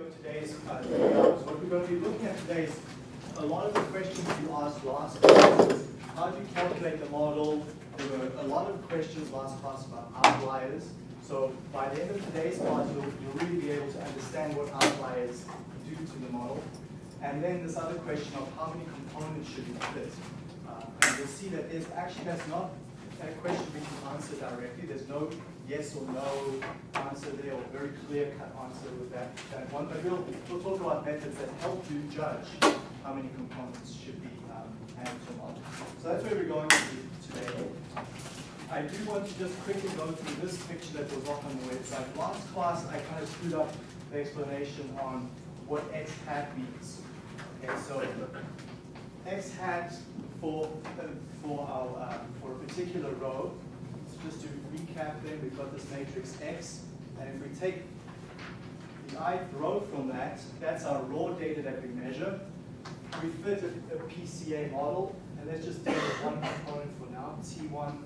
of today's uh, what we're going to be looking at today is a lot of the questions you asked last class how do you calculate the model? There were a lot of questions last class about outliers. So by the end of today's class, you'll, you'll really be able to understand what outliers do to the model. And then this other question of how many components should be fit. Uh, and you'll see that there's actually that's not a question we can answer directly. There's no yes or no answer there or very clear cut answer with that, that one. But we'll, we'll talk about methods that help you judge how many components should be um, added to a model. So that's where we're going to today. I do want to just quickly go through this picture that was up on the website. Last class, I kind of screwed up the explanation on what x hat means. Okay, so x hat for uh, for our uh, for a particular row. Just to recap, then we've got this matrix X, and if we take the ith row from that, that's our raw data that we measure. We fit a, a PCA model, and let's just deal with one component for now, T1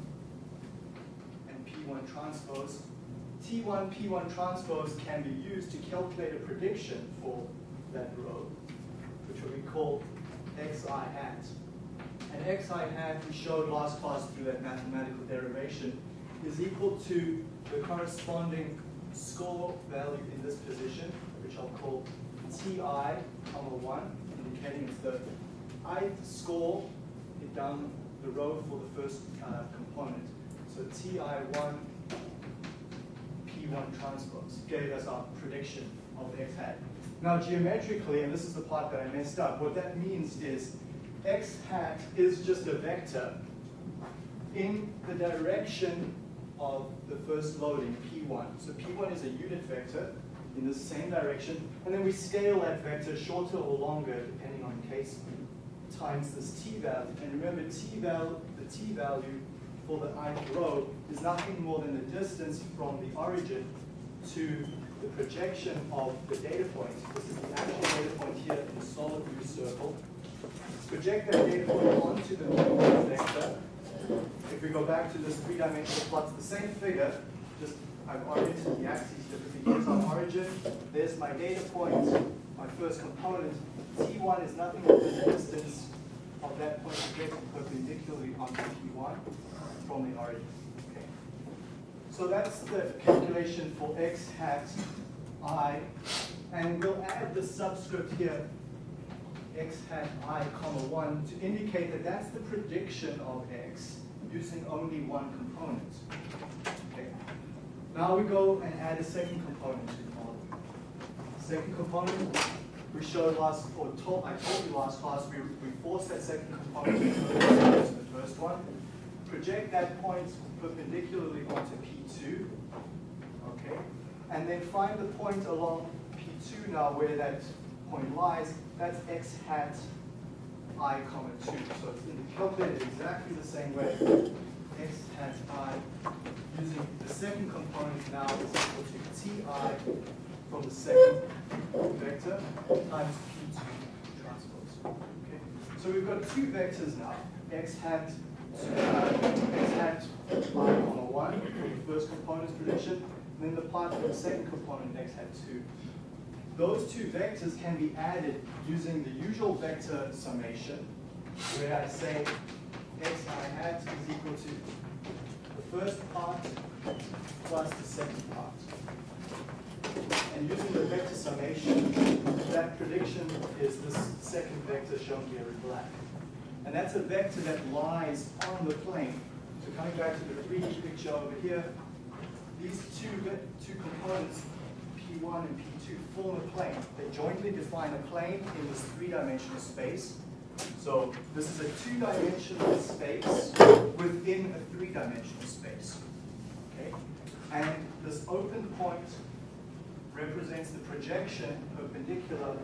and P1 transpose. T1, P1 transpose can be used to calculate a prediction for that row, which we call xi hat. And xi hat, we showed last class through that mathematical derivation, is equal to the corresponding score value in this position, which I'll call ti, comma 1, indicating it's the ith score down the row for the first uh, component. So ti1 p1 transpose gave us our prediction of x hat. Now geometrically, and this is the part that I messed up, what that means is x hat is just a vector in the direction of the first loading, p1. So p1 is a unit vector in the same direction, and then we scale that vector shorter or longer depending on case times this t value. And remember, t value, the t value for the ith row is nothing more than the distance from the origin to the projection of the data point. This is the actual data point here in the solid blue circle. Project that data point onto the vector. If we go back to this three-dimensional plot, the same figure, just I've oriented the axes differently. Here's our origin, there's my data point, my first component. T1 is nothing but the distance of that point projected perpendicularly onto P1 from the origin. Okay. So that's the calculation for x hat i, and we'll add the subscript here, x hat i comma 1, to indicate that that's the prediction of x using only one component. Okay. Now we go and add a second component to the model. Second component, we showed last, or told, I told you last class, we, we force that second component to the first one. Project that point perpendicularly onto P2, okay? And then find the point along P2 now where that point lies, that's x hat i comma 2. So it's in calculated exactly the same way. x hat i using the second component now is equal to ti from the second vector times p2 transpose. Okay? So we've got two vectors now, x hat uh, x hat i comma 1 for the first component's prediction, and then the part for the second component x hat 2. Those two vectors can be added using the usual vector summation, where I say x i hat is equal to the first part plus the second part. And using the vector summation, that prediction is this second vector shown here in black. And that's a vector that lies on the plane. So coming back to the 3D picture over here, these two, two components, P1 and P2, form a plane. They jointly define a plane in this three-dimensional space. So this is a two-dimensional space within a three-dimensional space. Okay? And this open point represents the projection perpendicular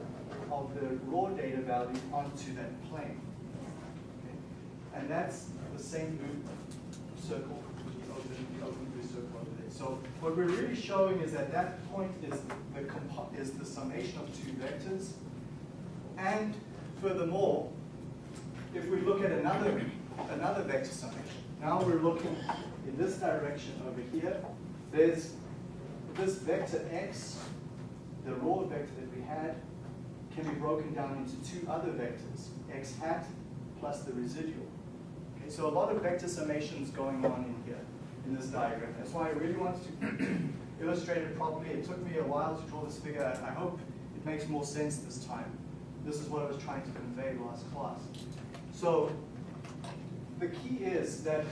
of the raw data value onto that plane. Okay? And that's the same blue circle, the open, the open blue circle over there. So what we're really showing is that that point is the, is the summation of two vectors. And furthermore, if we look at another, another vector summation, now we're looking in this direction over here, there's this vector x the raw vector that we had can be broken down into two other vectors, x hat plus the residual. Okay, so a lot of vector summations going on in here, in this diagram. That's why I really wanted to illustrate it properly. It took me a while to draw this figure. I hope it makes more sense this time. This is what I was trying to convey last class. So the key is that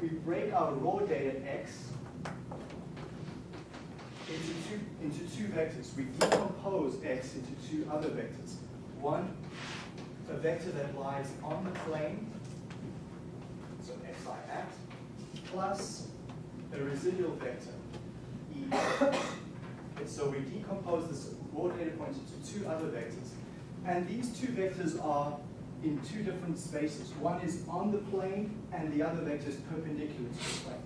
we break our raw data x into two, into two vectors. We decompose x into two other vectors. One, a vector that lies on the plane, so xi hat, plus a residual vector, e. So we decompose this raw data point into two other vectors. And these two vectors are in two different spaces. One is on the plane, and the other vector is perpendicular to the plane.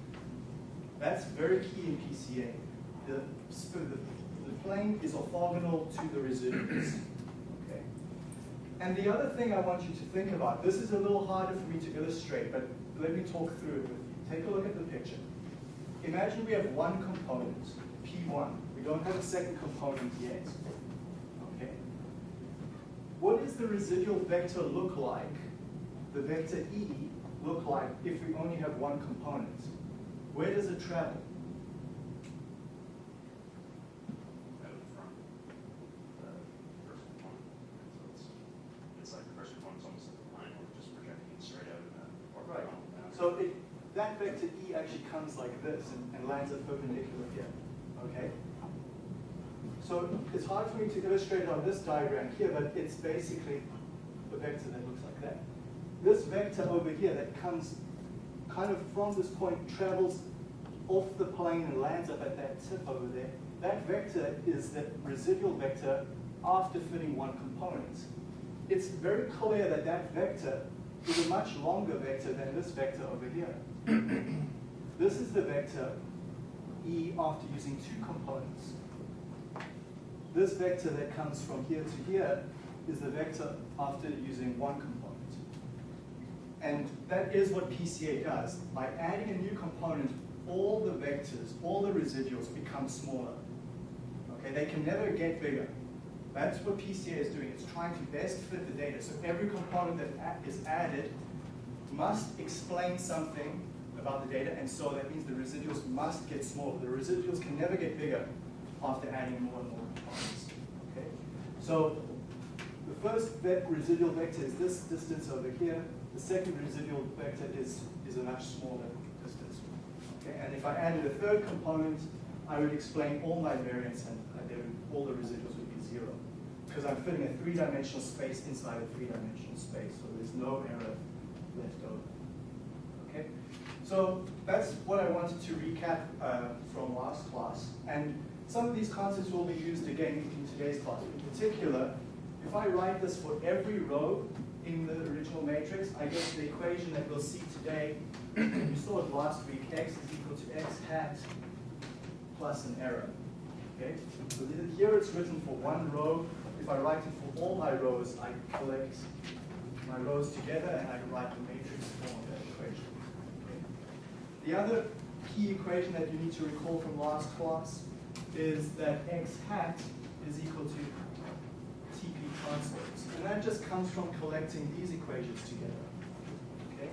That's very key in PCA. The, the, the plane is orthogonal to the residuals. Okay. And the other thing I want you to think about, this is a little harder for me to illustrate, but let me talk through it with you. Take a look at the picture. Imagine we have one component, P1. We don't have a second component yet. Okay. What does the residual vector look like, the vector E, look like if we only have one component? Where does it travel? Right. So it, vector E actually comes like this and, and lands at perpendicular here. Okay? So it's hard for me to illustrate on this diagram here, but it's basically a vector that looks like that. This vector over here that comes kind of from this point, travels off the plane and lands up at that tip over there. That vector is the residual vector after fitting one component. It's very clear that that vector is a much longer vector than this vector over here. this is the vector E after using two components. This vector that comes from here to here is the vector after using one component. And that is what PCA does. By adding a new component, all the vectors, all the residuals become smaller. Okay, they can never get bigger. That's what PCA is doing. It's trying to best fit the data. So every component that is added must explain something about the data, and so that means the residuals must get smaller. The residuals can never get bigger after adding more and more components. Okay? So the first residual vector is this distance over here. The second residual vector is, is a much smaller distance. Okay? And if I added a third component, I would explain all my variance and all the residuals would. Because I'm fitting a three-dimensional space inside a three-dimensional space, so there's no error left over. Okay? So that's what I wanted to recap uh, from last class. And some of these concepts will be used again in today's class. In particular, if I write this for every row in the original matrix, I get the equation that we'll see today. you saw it last week, x is equal to x hat plus an error. Okay? So here it's written for one row. If I write it for all my rows, I collect my rows together and I write the matrix form of that equation. Okay? The other key equation that you need to recall from last class is that x hat is equal to TP transpose. And that just comes from collecting these equations together. Okay?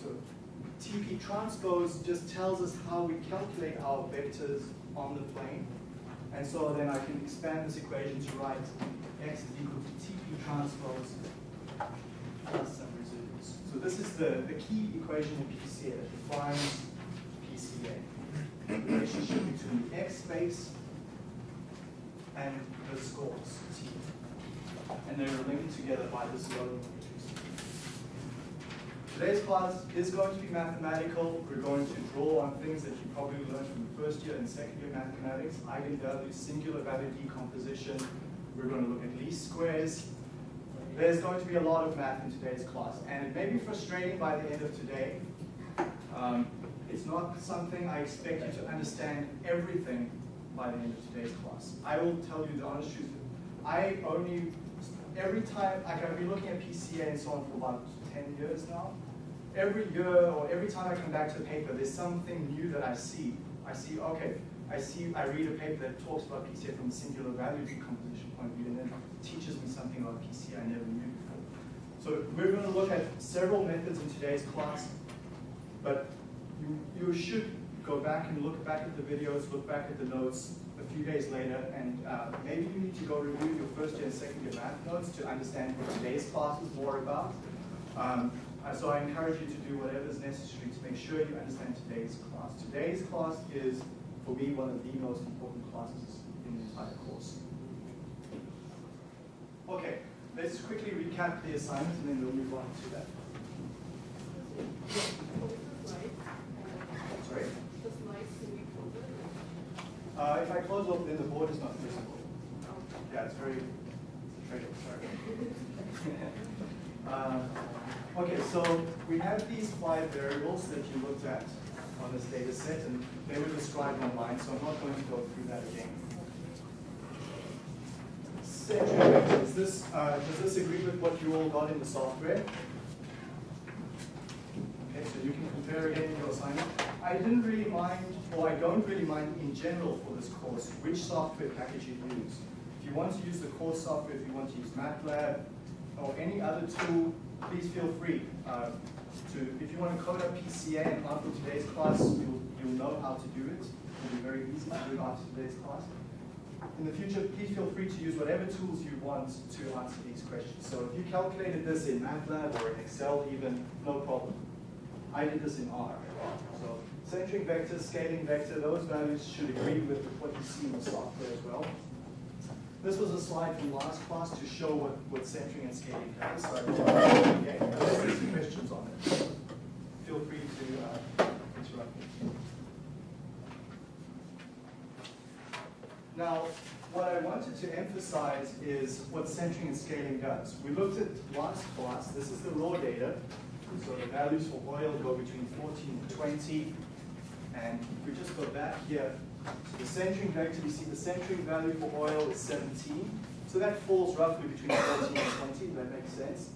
So TP transpose just tells us how we calculate our vectors on the plane. And so then I can expand this equation to write x is equal to TP transpose plus some residuals. So this is the, the key equation in PCA that defines PCA. the relationship between x space and the scores, T. And they're linked together by this matrix. Today's class is going to be mathematical. We're going to draw on things that you probably learned from the first year and second year mathematics, eigenvalues, singular value decomposition. We're going to look at least squares. There's going to be a lot of math in today's class, and it may be frustrating by the end of today. Um, it's not something I expect you to understand everything by the end of today's class. I will tell you the honest truth. I only, every time, like I've been looking at PCA and so on for about 10 years now. Every year or every time I come back to a paper, there's something new that I see I see, okay, I see, I read a paper that talks about PCA from a singular value decomposition point of view, and then teaches me something about PCA I never knew before. So we're going to look at several methods in today's class, but you, you should go back and look back at the videos, look back at the notes a few days later, and uh, maybe you need to go review your first year and second year math notes to understand what today's class is more about. Um, uh, so I encourage you to do whatever is necessary to make sure you understand today's class. Today's class is, for me, one of the most important classes in the entire course. Okay, let's quickly recap the assignment and then we'll move on to that. Sorry? Uh, if I close off, then the board is not visible. Yeah, it's very tricky, sorry. uh, okay, so we have these five variables that you looked at on this data set, and they were described online, so I'm not going to go through that again. Vectors, this, uh, does this agree with what you all got in the software? Okay, so you can compare again in your assignment. I didn't really mind, or I don't really mind in general for this course, which software package you use. If you want to use the course software, if you want to use MATLAB, or any other tool, please feel free uh, to, if you want to code up PCA and after today's class, you'll, you'll know how to do it. It'll be very easy to do after today's class. In the future, please feel free to use whatever tools you want to answer these questions. So if you calculated this in MATLAB or in Excel even, no problem. I did this in R. So centering vector, scaling vector, those values should agree with what you see in the software as well. This was a slide from last class to show what, what centering and scaling does. So okay, there's some questions on it. Feel free to uh, interrupt me. Now, what I wanted to emphasize is what centering and scaling does. We looked at last class, this is the raw data. So the values for oil go between 14 and 20. And if we just go back here the centering vector, we see the centering value for oil is 17. So that falls roughly between 14 and 20, that makes sense.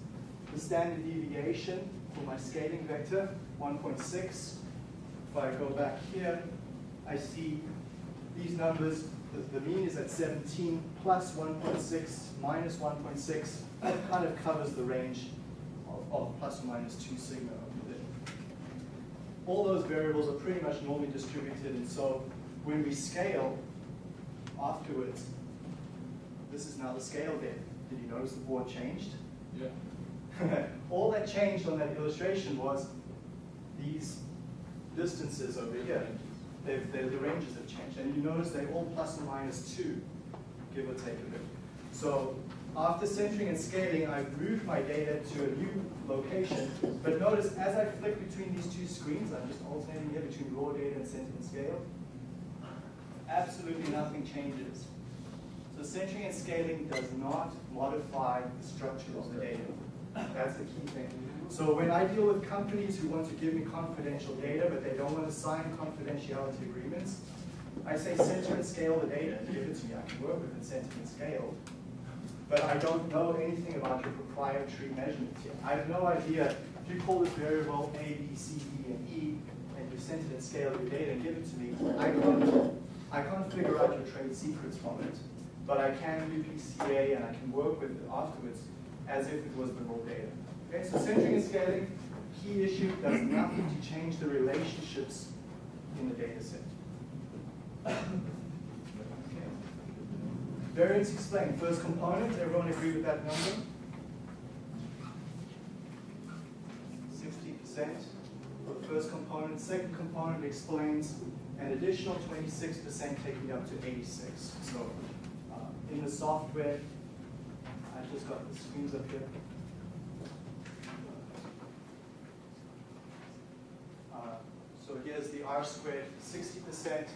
The standard deviation for my scaling vector, 1.6. If I go back here, I see these numbers the, the mean is at 17 plus 1.6 minus 1.6. That kind of covers the range of, of plus or minus 2 sigma. All those variables are pretty much normally distributed, and so when we scale afterwards, this is now the scale data. Did you notice the board changed? Yeah. All that changed on that illustration was these distances over here. They've, the ranges have changed. And you notice they're all plus or minus 2, give or take a bit. So after centering and scaling, I've moved my data to a new location. But notice as I flick between these two screens, I'm just alternating here between raw data and center and scale, absolutely nothing changes. So centering and scaling does not modify the structure of the data. That's the key thing. So when I deal with companies who want to give me confidential data, but they don't want to sign confidentiality agreements, I say center and scale the data, and give it to me. I can work with it, center and scale. But I don't know anything about your proprietary measurements yet. I have no idea. If you call this variable A, B, C, D, and E, and you center and scale your data and give it to me, I can't, I can't figure out your trade secrets from it. But I can do PCA and I can work with it afterwards as if it was the raw data. Okay, so centering and scaling, key issue, does nothing to change the relationships in the data set. Okay. Variance explained. First component, everyone agree with that number? 60% for the first component. Second component explains an additional 26% taking up to 86. So uh, in the software, I just got the screens up here. Uh, so here's the R squared, 60%.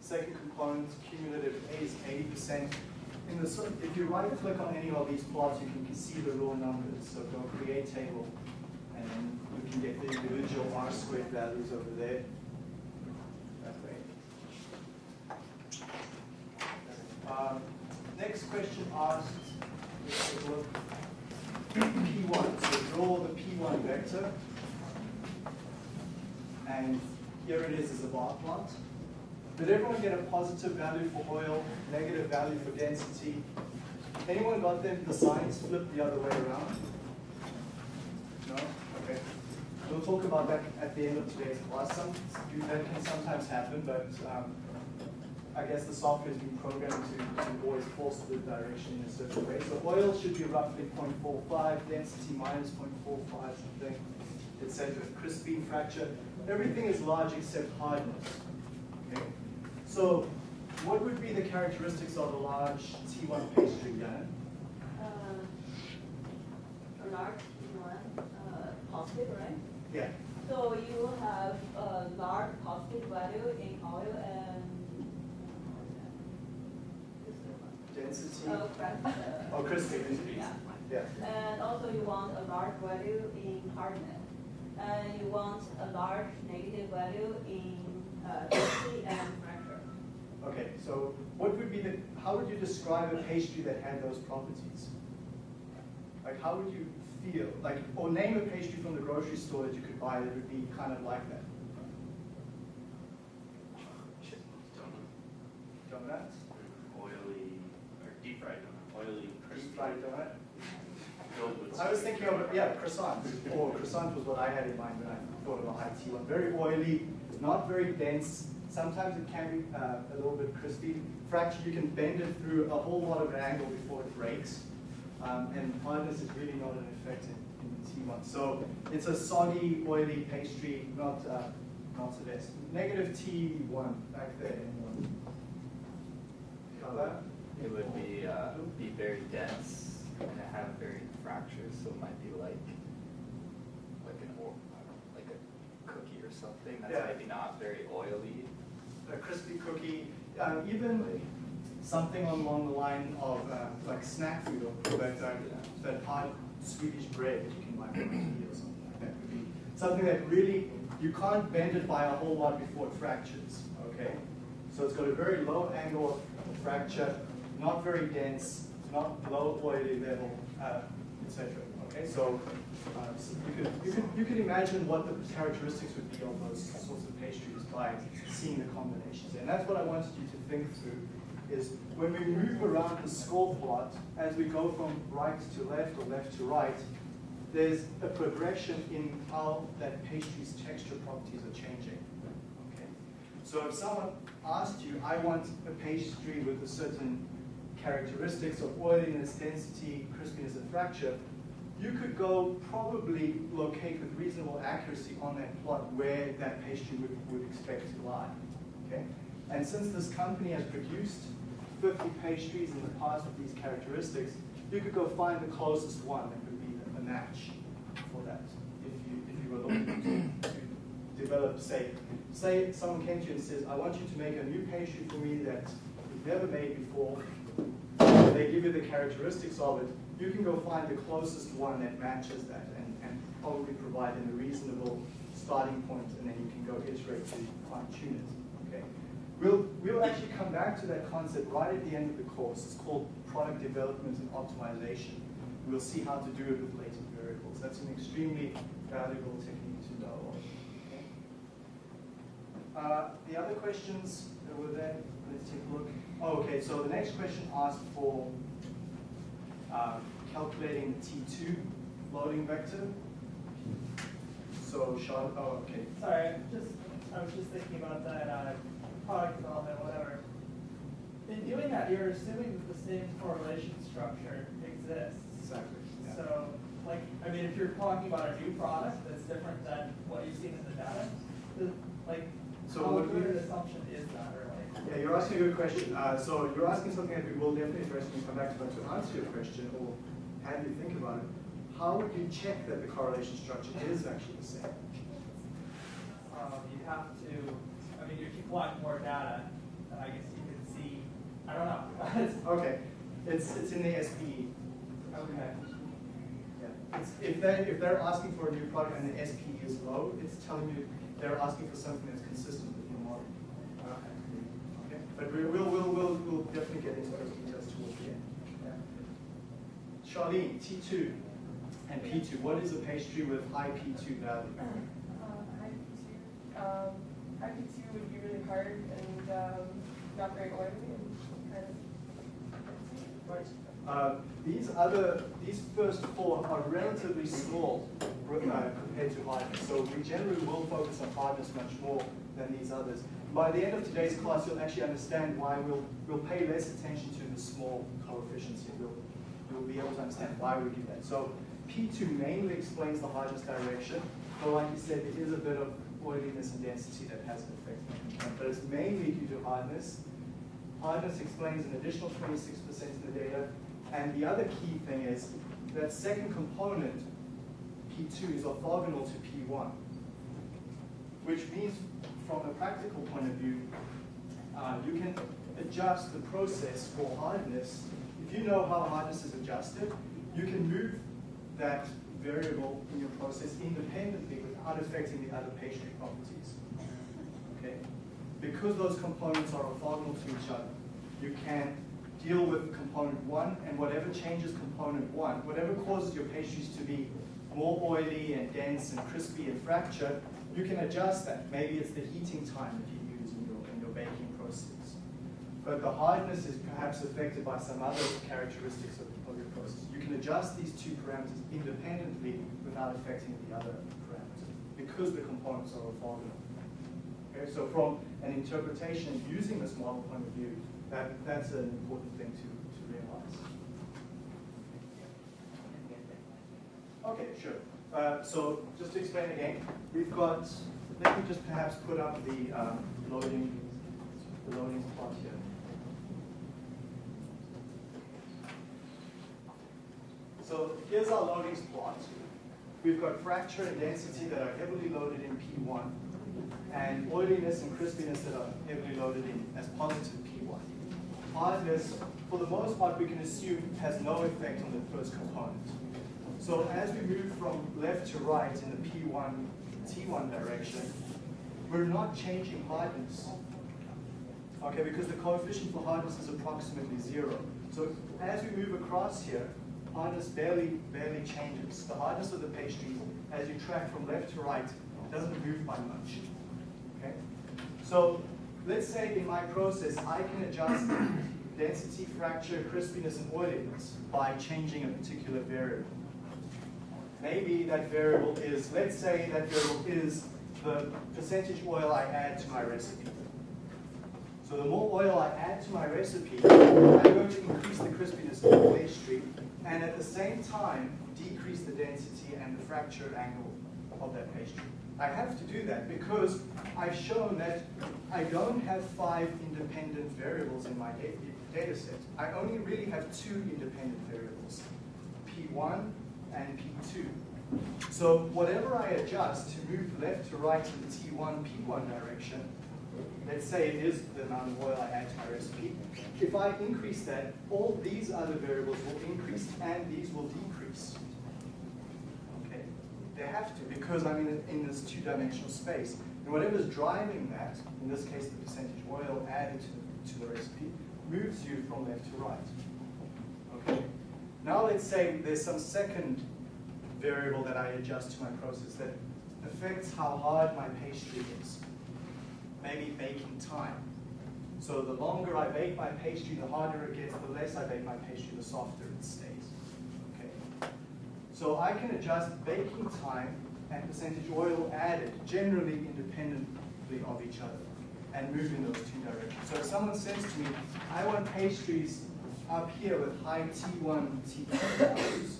Second component, cumulative A is 80%. In the, if you right click on any of these plots, you can see the raw numbers. So go create table, and then you can get the individual R squared values over there. That way. Um, next question asks, P1. So draw the P1 vector. And here it is as a bar plot. Did everyone get a positive value for oil, negative value for density? Anyone got them, the signs flipped the other way around? No? Okay. We'll talk about that at the end of today's class. Some, that can sometimes happen, but um, I guess the software has been programmed to, to always force the direction in a certain way. So oil should be roughly 0.45, density minus 0.45 something, etc. Crispine fracture. Everything is large except hardness. Okay? So what would be the characteristics of a large T1 pastry, Yana? Uh, a large one, uh, positive, right? Yeah. So you will have a large positive value in oil and Density. uh, crack- uh, Oh, crispy. Yeah. Yeah. And also you want a large value in hardness. And you want a large negative value in uh, density and fracture. Okay, so what would be the, how would you describe a pastry that had those properties? Like how would you feel, like, or name a pastry from the grocery store that you could buy that would be kind of like that? Donuts? Oily, or deep fried donut, oily, crispy. Deep fried donut? Filled. I was thinking of, yeah, croissant, or croissant was what I had in mind when I thought of a high T1. Very oily, not very dense, sometimes it can be uh, a little bit crispy. Fracture, you can bend it through a whole lot of an angle before it breaks. Um, and hardness is really not an effect in, in the T1. So it's a soggy, oily pastry, not, uh, not the best. Negative T1 back there. anyone? Color? It would be, uh, be very dense and it have very fractures, so it might be like, like an, or, I don't know, like a cookie or something, that's Yeah. maybe not very oily. a crispy cookie, um, even something along the line of uh, like snack food or that, uh, that hard Swedish bread that you can buy from Ikea or something like that would be something that really, you can't bend it by a whole lot before it fractures, okay? So it's got a very low angle of fracture, not very dense, not low oily level, uh, etc. Okay, so uh, you could, you could you could imagine what the characteristics would be of those sorts of pastries by seeing the combinations. And that's what I wanted you to think through is when we move around the score plot, as we go from right to left or left to right, there's a progression in how that pastry's texture properties are changing. Okay? So if someone asked you, I want a pastry with a certain characteristics of oiliness, density, crispiness, and fracture, you could go probably locate with reasonable accuracy on that plot where that pastry would, would expect to lie. Okay? And since this company has produced 50 pastries in the past with these characteristics, you could go find the closest one that would be a match for that if you, if you were looking to, to develop, say, say someone came to you and says, I want you to make a new pastry for me that you've never made before. They give you the characteristics of it. You can go find the closest one that matches that and, and probably provide them a reasonable starting point, and then you can go iterate to fine tune it. Okay. We'll, we'll actually come back to that concept right at the end of the course. It's called product development and optimization. We'll see how to do it with latent variables. That's an extremely valuable technique to know. Okay. Uh, the other questions that were there, let's take a look. Oh, okay, so the next question asked for uh, calculating the T2 loading vector. So, Sean, oh, okay. Sorry, I'm just, I was just thinking about that, uh, product development, whatever. In doing that, you're assuming that the same correlation structure exists. Exactly. yeah. So, like, I mean, if you're talking about a new product that's different than what you've seen in the data, the- like, So how what good an assumption is that, really? Yeah, you're asking a good question. Uh, so you're asking something that we will definitely address when we come back to, but to answer your question or have you think about it, how would you check that the correlation structure is actually the same? Um, you have to, I mean, if you collect more data, I guess you can see, I don't know. Okay, it's, it's in the SPE. Okay. Yeah. It's, if they, if they're asking for a new product and the SPE is low, it's telling you they're asking for something that's consistent with your model. But we will, we'll, we'll, we'll definitely get into those details towards the end. Charlene, T2 and P2, what is a pastry with high P2 value? Um, IP2, um, IP2 would be really hard, and uh, um, not very oily and kind of. Right. Uh, These other, these first four are relatively small uh, compared to hardness. So we generally will focus on hardness much more than these others. By the end of today's class, you'll actually understand why we'll, we'll pay less attention to the small coefficients here. We'll, you'll be able to understand why we do that. So P2 mainly explains the hardness direction, but like you said, there is a bit of oiliness and density that has an effect. But it's mainly due to hardness. Hardness explains an additional 26% in the data. And the other key thing is that second component, P2, is orthogonal to P1, which means from a practical point of view, uh, you can adjust the process for hardness. If you know how hardness is adjusted, you can move that variable in your process independently without affecting the other pastry properties. Okay? Because those components are orthogonal to each other, you can deal with component one and whatever changes component one, whatever causes your pastries to be more oily and dense and crispy and fracture, you can adjust that. Maybe it's the heating time that you use in your, in your baking process. But the hardness is perhaps affected by some other characteristics of, of your process. You can adjust these two parameters independently without affecting the other parameters because the components are orthogonal. Okay, so from an interpretation using this model point of view, that, that's an important thing to, to realize. Okay, sure. Uh, so just to explain again, we've got, let me just perhaps put up the um, loading, the loading plot here. So here's our loadings plot. We've got fracture and density that are heavily loaded in P1, and oiliness and crispiness that are heavily loaded in as positive P1. Hardness, for the most part, we can assume has no effect on the first component. So as we move from left to right in the P1, T1 direction, we're not changing hardness. Okay, because the coefficient for hardness is approximately zero. So as we move across here, hardness barely, barely changes. The hardness of the pastry, as you track from left to right, doesn't move by much. Okay? So let's say in my process, I can adjust density, fracture, crispiness, and oiliness by changing a particular variable. Maybe that variable is, let's say that variable is the percentage oil I add to my recipe. So the more oil I add to my recipe, I'm going to increase the crispiness of the pastry, and at the same time, decrease the density and the fracture angle of that pastry. I have to do that because I've shown that I don't have five independent variables in my data set. I only really have two independent variables, P1 and P2. So whatever I adjust to move left to right in the T1, P1 direction, let's say it is the amount of oil I add to my recipe, if I increase that, all these other variables will increase and these will decrease. Okay? They have to because I'm in, in this two-dimensional space. And whatever's driving that, in this case the percentage oil added to, to the recipe, moves you from left to right. Okay? Now let's say there's some second variable that I adjust to my process that affects how hard my pastry is. Maybe baking time. So the longer I bake my pastry, the harder it gets. The less I bake my pastry, the softer it stays. Okay. So I can adjust baking time and percentage oil added, generally independently of each other, and move in those two directions. So if someone says to me, I want pastries up here with high T1, T2 values,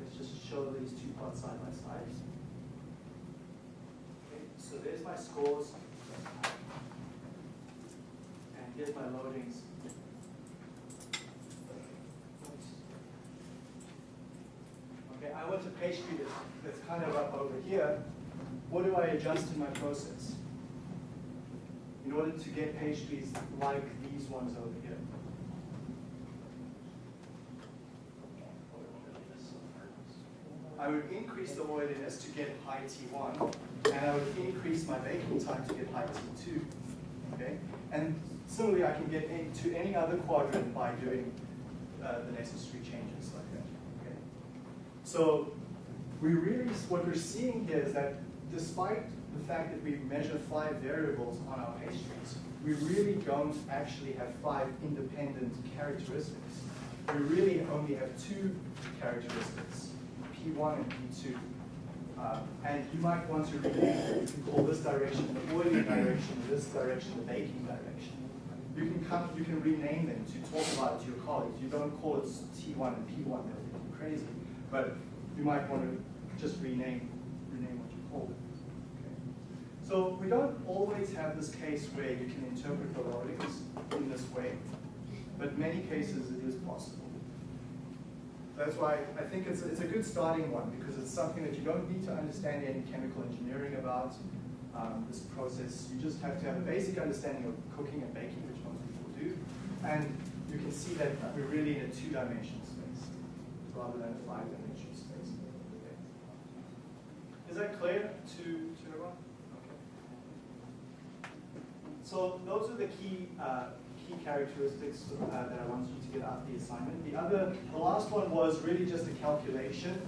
let's just show these two plots side by side. Okay, so there's my scores. And here's my loadings. Okay, I want a pastry that's, that's kind of up over here. What do I adjust in my process? In order to get pastries like these ones over here. I would increase the oiliness to get high T1, and I would increase my baking time to get high T2. Okay? And similarly, I can get into any other quadrant by doing uh, the necessary changes like that. Okay? So we really, what we're seeing here is that despite the fact that we measure five variables on our pastries, we really don't actually have five independent characteristics. We really only have two characteristics, P1 and P2. Uh, and you might want to rename. You can call this direction the oiling direction, this direction the baking direction. You can come, you can rename them to talk about it to your colleagues. You don't call it T1 and P1, they'll you're crazy. But you might want to just rename, rename what you call it. So we don't always have this case where you can interpret the logics in this way, but many cases it is. That's why I think it's, it's a good starting one because it's something that you don't need to understand any chemical engineering about. Um, this process, you just have to have a basic understanding of cooking and baking, which most people do. And you can see that we're really in a two-dimensional space rather than a five-dimensional space. Okay. Is that clear to, to everyone? Okay. So those are the key uh, key characteristics uh, that I wanted you to get out of the assignment. The other, the last one was really just a calculation.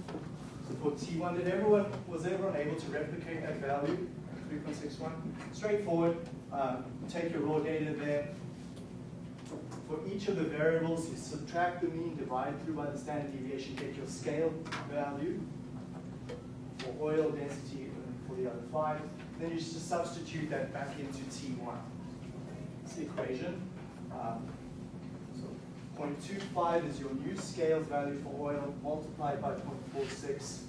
For T1, did everyone, was everyone able to replicate that value, 3.61? Straightforward, um, take your raw data there. For each of the variables, you subtract the mean, divide through by the standard deviation, get your scale value for oil density and for the other five. Then you just substitute that back into T1. It's the equation. Um, so 0.25 is your new scale value for oil multiplied by 0.46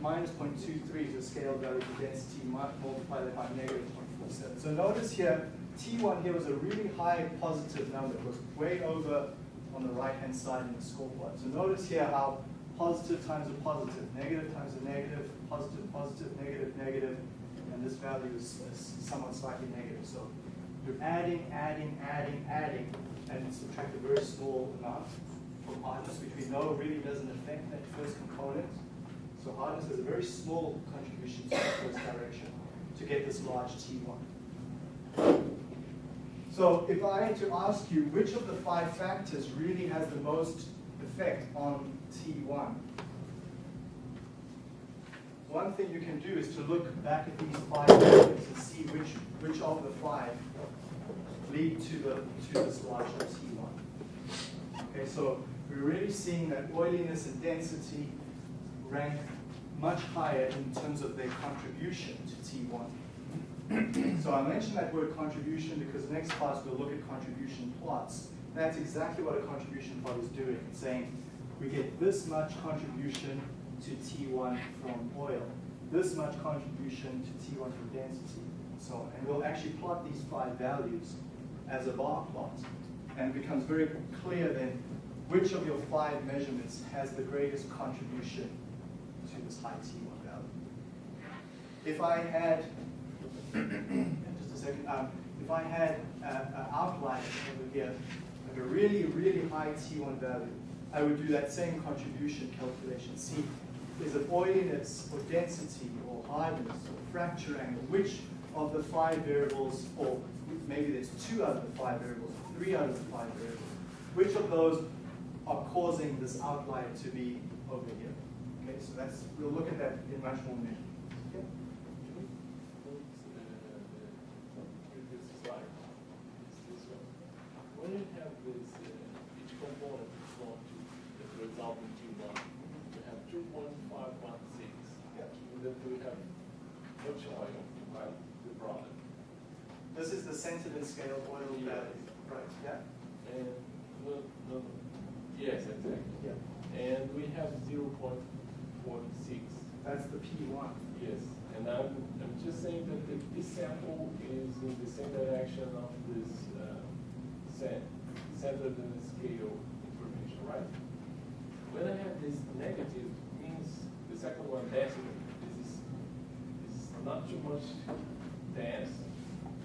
minus 0.23 is the scale value for density multiplied by negative 0.47. So notice here, T1 here was a really high positive number. It was way over on the right-hand side in the score plot. So notice here how positive times a positive, negative times a negative, positive, positive, negative, negative, and this value is, is somewhat slightly negative. So you're adding, adding, adding, adding, and subtract a very small amount from hardness, which we know really doesn't affect that first component. So hardness has a very small contribution to the first direction to get this large T1. So if I had to ask you which of the five factors really has the most effect on T1, one thing you can do is to look back at these five values and see which, which of the five lead to the to this larger T1. Okay, so we're really seeing that oiliness and density rank much higher in terms of their contribution to T1. so I mentioned that word contribution because next class we'll look at contribution plots. That's exactly what a contribution plot is doing. It's saying we get this much contribution to T1 from oil, this much contribution to T1 from density, so on. And we'll actually plot these five values as a bar plot. And it becomes very clear then which of your five measurements has the greatest contribution to this high T1 value. If I had, just a second, um, if I had an outlier over here, like a really, really high T1 value, I would do that same contribution calculation. See, is it oiliness or density or hardness or fracture angle? Which of the five variables, or maybe there's two out of the five variables, three out of the five variables, which of those are causing this outlier to be over here? Okay, so that's, we'll look at that in much more measure. When you have this, uh, each component is to, the result in T1, we have two point five one six. Yeah. And then we have much oil, right, the product. This is the and scale oil Yeah. value, right, yeah? And, no, yes, exactly. Yeah. And we have zero point forty six. That's the P1. Yes, and I'm, I'm just saying that the, this sample is in the same direction of this, uh, cent, centered in the scale information, right? When I have this negative, means the second one density, this is, is not too much dense.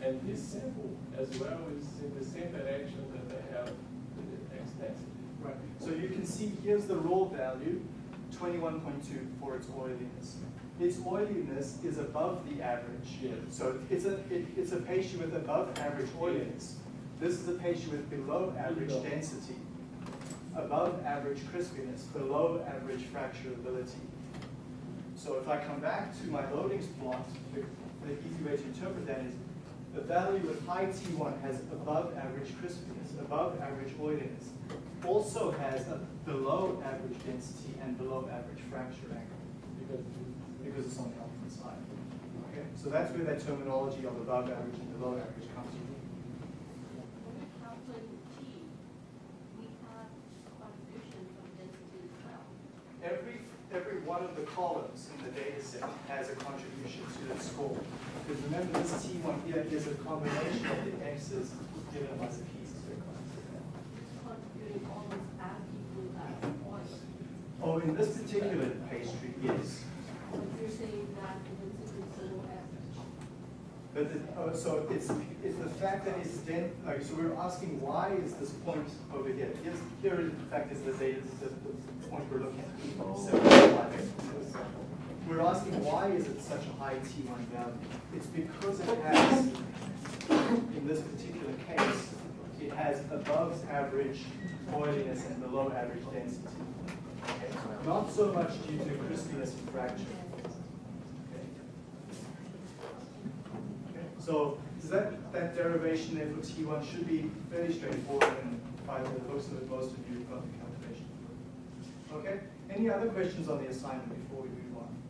And this sample as well is in the same direction that I have the X density. Right, so you can see here's the raw value, twenty-one point two for its oiliness. Its oiliness is above the average. Yeah. So it's a, it, it's a patient with above average oiliness. This is a patient with below average Below. density, above average crispiness, below average fracturability. So if I come back to my loadings plot, the, the easy way to interpret that is the value with high T1 has above average crispiness, above average oiliness, also has a below average density and below average fracture angle Because because it's on the opposite side. Okay, so that's where that terminology of above average and below average comes from. When we calculate T, we have contribution from density as well. Every, every one of the columns in the data set has a contribution to the score. Because remember, this T1 here is a combination of the X's given by the P's. Oh, in this particular pastry, yes. You're saying that the density is below average. But the, oh, so it's, it's the fact that it's den, like, so we're asking why is this point over here? Here's, here in fact is the data, the, the point we're looking at. Oh. So, We're asking why is it such a high T1 value? It's because it has, in this particular case, it has above average oiliness and below average density. Okay? Not so much due to crispiness and fracture. Okay? Okay, So that, that derivation there for T1 should be fairly straightforward and by the looks of it, most of you have got the calculation. Okay, any other questions on the assignment before we move on?